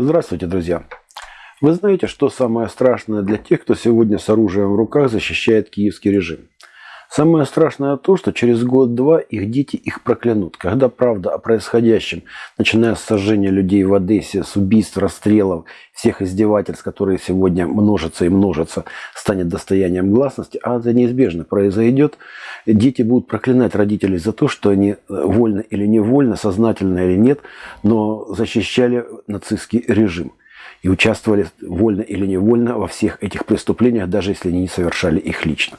Здравствуйте, друзья! Вы знаете, что самое страшное для тех, кто сегодня с оружием в руках защищает киевский режим? Самое страшное то, что через год-два их дети их проклянут. Когда правда о происходящем, начиная с сожжения людей в Одессе, с убийств, расстрелов, всех издевательств, которые сегодня множатся и множатся, станет достоянием гласности, а это неизбежно произойдет, дети будут проклинать родителей за то, что они э, вольно или невольно, сознательно или нет, но защищали нацистский режим и участвовали вольно или невольно во всех этих преступлениях, даже если они не совершали их лично.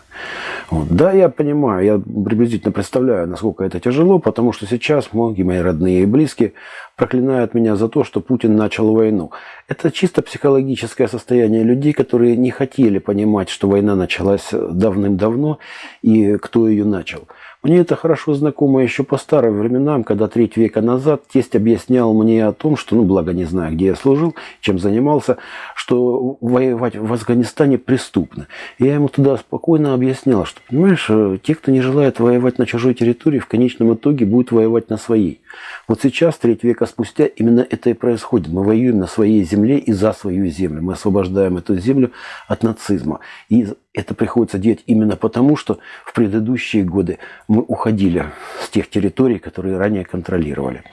Вот. Да, я понимаю, я приблизительно представляю, насколько это тяжело, потому что сейчас многие мои родные и близкие проклинают меня за то, что Путин начал войну. Это чисто психологическое состояние людей, которые не хотели понимать, что война началась давным-давно и кто ее начал. Мне это хорошо знакомо еще по старым временам, когда треть века назад тесть объяснял мне о том, что, ну, благо не знаю, где я служил, чем занимался, что воевать в Афганистане преступно. И я ему туда спокойно объяснял, что, понимаешь, э, те, кто не желает воевать на чужой территории, в конечном итоге будут воевать на своей. Вот сейчас, треть века спустя, именно это и происходит. Мы воюем на своей земле и за свою землю. Мы освобождаем эту землю от нацизма. И это приходится делать именно потому, что в предыдущие годы мы уходили с тех территорий, которые ранее контролировали.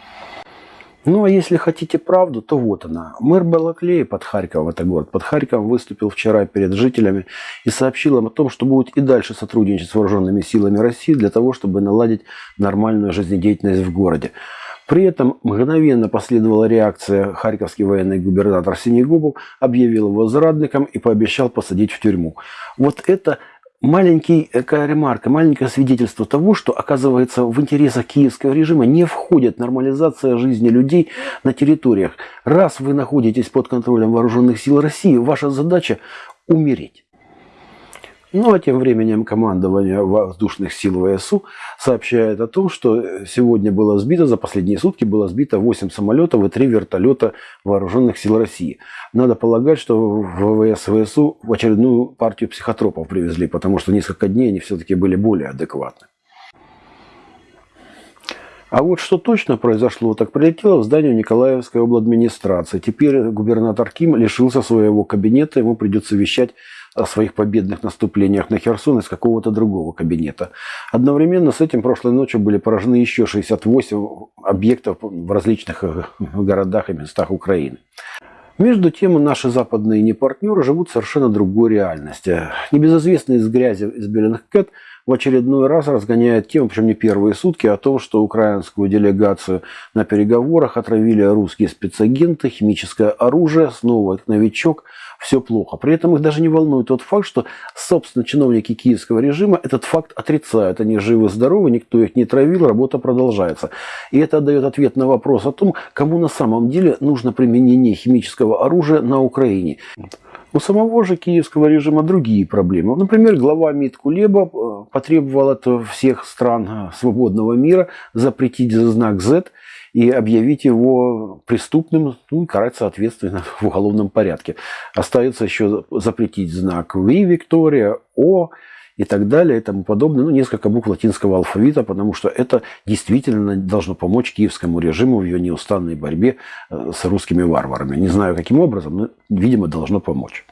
Ну, а если хотите правду, то вот она. Мэр Балаклея под Харьковом, это город под Харьковом, выступил вчера перед жителями и сообщил им о том, что будет и дальше сотрудничать с вооруженными силами России для того, чтобы наладить нормальную жизнедеятельность в городе. При этом мгновенно последовала реакция. Харьковский военный губернатор Синегубов объявил его зрадником и пообещал посадить в тюрьму. Вот это маленький, такая ремарка, маленькое свидетельство того, что, оказывается, в интересах киевского режима не входит нормализация жизни людей на территориях. Раз вы находитесь под контролем вооруженных сил России, ваша задача умереть. Ну а тем временем командование воздушных сил ВСУ сообщает о том, что сегодня было сбито, за последние сутки было сбито 8 самолетов и 3 вертолета вооруженных сил России. Надо полагать, что в ВВС ВСУ в очередную партию психотропов привезли, потому что несколько дней они все-таки были более адекватны. А вот что точно произошло, так прилетело в здание Николаевской обладминистрации. Теперь губернатор Ким лишился своего кабинета, ему придется вещать о своих победных наступлениях на Херсон из какого-то другого кабинета. Одновременно с этим прошлой ночью были поражены еще 68 объектов в различных э, городах и местах Украины. Между тем, наши западные непартнеры живут в совершенно другой реальности. Небезызвестный из грязи из белых кэт в очередной раз разгоняет тему, причем не первые сутки, о том, что украинскую делегацию на переговорах отравили русские спецагенты, химическое оружие, снова новичок – все плохо. При этом их даже не волнует тот факт, что, собственно, чиновники киевского режима этот факт отрицают. Они живы-здоровы, никто их не травил, работа продолжается. И это дает ответ на вопрос о том, кому на самом деле нужно применение химического оружия на Украине. У самого же киевского режима другие проблемы. Например, глава МИД Кулеба э, потребовал от всех стран э, свободного мира запретить знак Z и объявить его преступным, ну и карать соответственно в уголовном порядке. Остается еще запретить знак V, Виктория, О и так далее и тому подобное. Ну, несколько букв латинского алфавита, потому что это действительно должно помочь киевскому режиму в ее неустанной борьбе э, с русскими варварами. Не знаю, каким образом, но, видимо, должно помочь.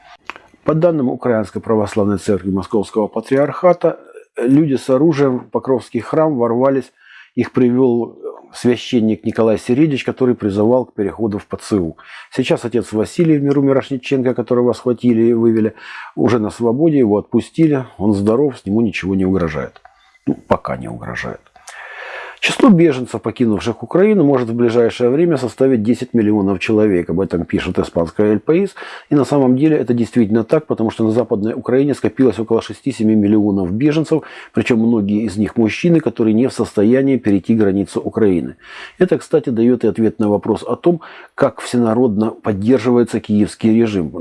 По данным Украинской Православной Церкви Московского Патриархата, люди с оружием в Покровский храм ворвались, их привел священник Николай Середич, который призывал к переходу в ПЦУ. Сейчас отец Василий в миру Мирошниченко, которого схватили и вывели, уже на свободе, его отпустили, он здоров, с нему ничего не угрожает. Ну, пока не угрожает. Число беженцев, покинувших Украину, может в ближайшее время составить 10 миллионов человек. Об этом пишет испанская ЛПИС. И на самом деле это действительно так, потому что на Западной Украине скопилось около 6-7 миллионов беженцев, причем многие из них мужчины, которые не в состоянии перейти границу Украины. Это, кстати, дает и ответ на вопрос о том, как всенародно поддерживается киевский режим.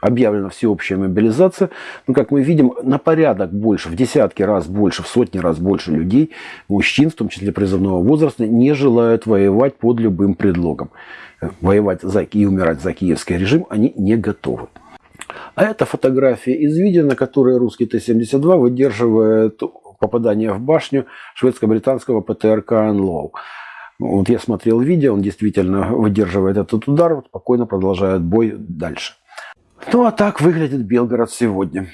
Объявлена всеобщая мобилизация, но, как мы видим, на порядок больше, в десятки раз больше, в сотни раз больше людей, мужчин, в том числе призывников, призывного возраста не желают воевать под любым предлогом. Воевать за и умирать за киевский режим они не готовы. А это фотография из видео, на которой русский Т-72 выдерживает попадание в башню шведско-британского ПТРК «Анлоу». Вот я смотрел видео, он действительно выдерживает этот удар, спокойно продолжает бой дальше. Ну а так выглядит Белгород сегодня.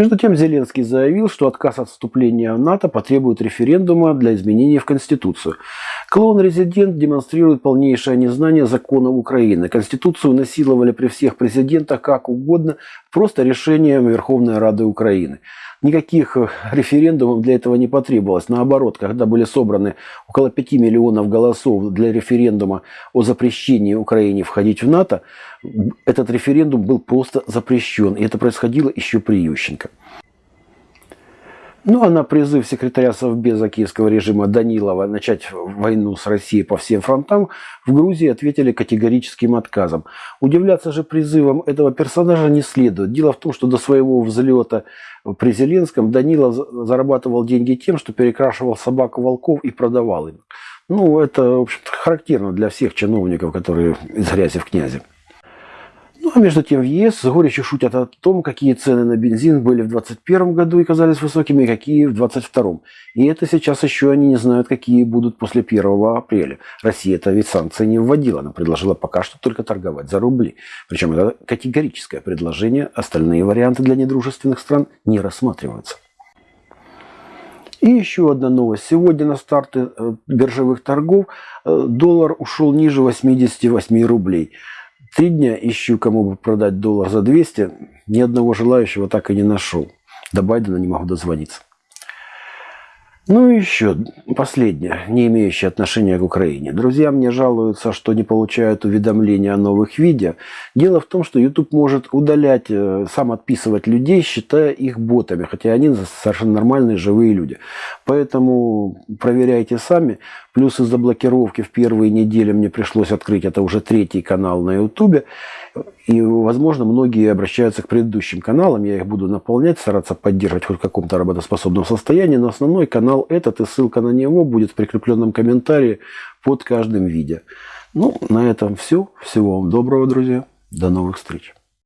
Между тем Зеленский заявил, что отказ от вступления в НАТО потребует референдума для изменений в Конституцию. Клоун-резидент демонстрирует полнейшее незнание законов Украины. Конституцию насиловали при всех президентах как угодно, просто решением Верховной Рады Украины. Никаких э, референдумов для этого не потребовалось. Наоборот, когда были собраны около 5 миллионов голосов для референдума о запрещении Украине входить в НАТО, этот референдум был просто запрещен. И это происходило еще при Ющенко. Ну а на призыв секретаря Совбеза киевского режима Данилова начать войну с Россией по всем фронтам в Грузии ответили категорическим отказом. Удивляться же призывам этого персонажа не следует. Дело в том, что до своего взлета при Зеленском Данила зарабатывал деньги тем, что перекрашивал собак волков и продавал им. Ну, это, в общем-то, характерно для всех чиновников, которые из грязи в князи. Ну, а между тем в ЕС с горечью шутят о том, какие цены на бензин были в 2021 году и казались высокими, и какие в 2022. И это сейчас еще они не знают, какие будут после 1 апреля. Россия это ведь санкции не вводила, она предложила пока что только торговать за рубли. Причем это категорическое предложение, остальные варианты для недружественных стран не рассматриваются. И еще одна новость. Сегодня на старте э, биржевых торгов э, доллар ушел ниже 88 рублей. Три дня ищу, кому бы продать доллар за 200. Ни одного желающего так и не нашел. До Байдена не могу дозвониться. Ну и еще последнее, не имеющее отношения к Украине. Друзья мне жалуются, что не получают уведомления о новых видео. Дело в том, что YouTube может удалять, э, сам отписывать людей, считая их ботами, хотя они совершенно нормальные живые люди. Поэтому проверяйте сами. Плюс из-за блокировки в первые недели мне пришлось открыть, это уже третий канал на YouTube. И, возможно, многие обращаются к предыдущим каналам. Я их буду наполнять, стараться поддерживать хоть в каком-то работоспособном состоянии. Но основной канал этот, и ссылка на него будет в прикрепленном комментарии под каждым видео. Ну, на этом все. Всего вам доброго, друзья. До новых встреч.